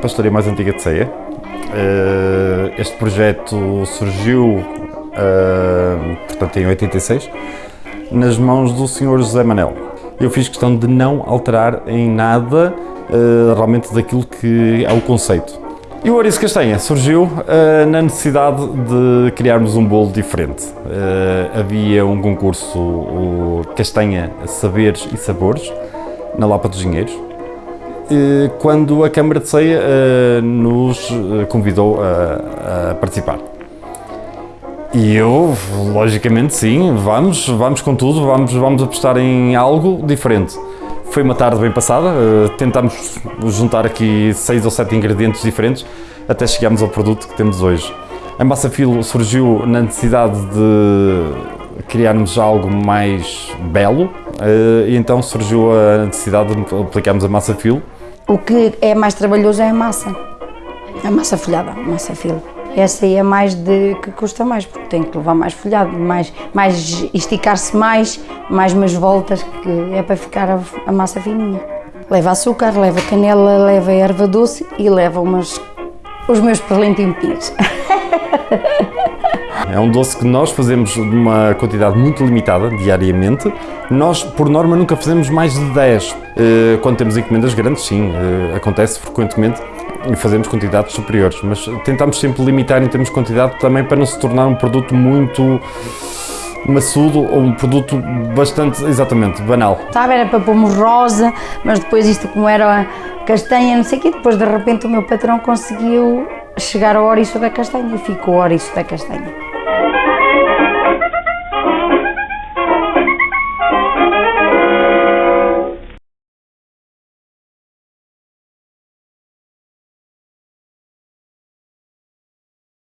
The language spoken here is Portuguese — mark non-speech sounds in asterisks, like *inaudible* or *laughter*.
Pastoria mais antiga de Ceia. Eh, Este projeto surgiu, eh, portanto, em 86, nas mãos do Sr. José Manel. Eu fiz questão de não alterar em nada eh, realmente daquilo que é o conceito. E o Ouriço Castanha surgiu eh, na necessidade de criarmos um bolo diferente. Eh, havia um concurso, o Castanha Saberes e Sabores, na Lapa dos Dinheiros, eh, quando a Câmara de Ceia eh, nos convidou a, a participar. E eu, logicamente, sim, vamos, vamos com tudo, vamos, vamos apostar em algo diferente. Foi uma tarde bem passada, eh, tentámos juntar aqui seis ou sete ingredientes diferentes até chegarmos ao produto que temos hoje. A massa filo surgiu na necessidade de criarmos algo mais belo eh, e então surgiu a necessidade de aplicarmos a massa filo O que é mais trabalhoso é a massa. A massa folhada, a massa filo. Essa aí é mais de que custa mais, porque tem que levar mais folhado, mais, mais esticar-se mais, mais umas voltas, que é para ficar a, a massa fininha. Leva açúcar, leva canela, leva erva doce e leva umas, os meus perlentimpias. *laughs* É um doce que nós fazemos de uma quantidade muito limitada diariamente. Nós, por norma, nunca fazemos mais de 10. Eh, Quando temos encomendas grandes, sim, eh, acontece frequentemente e fazemos quantidades superiores, mas tentamos sempre limitar em termos de quantidade também para não se tornar um produto muito maçudo ou um produto bastante, exatamente, banal. Sabe, era para pôrmos rosa, mas depois isto como era castanha, não sei o quê, depois de repente o meu patrão conseguiu chegar ao ouriço da castanha e ficou o ouriço da castanha.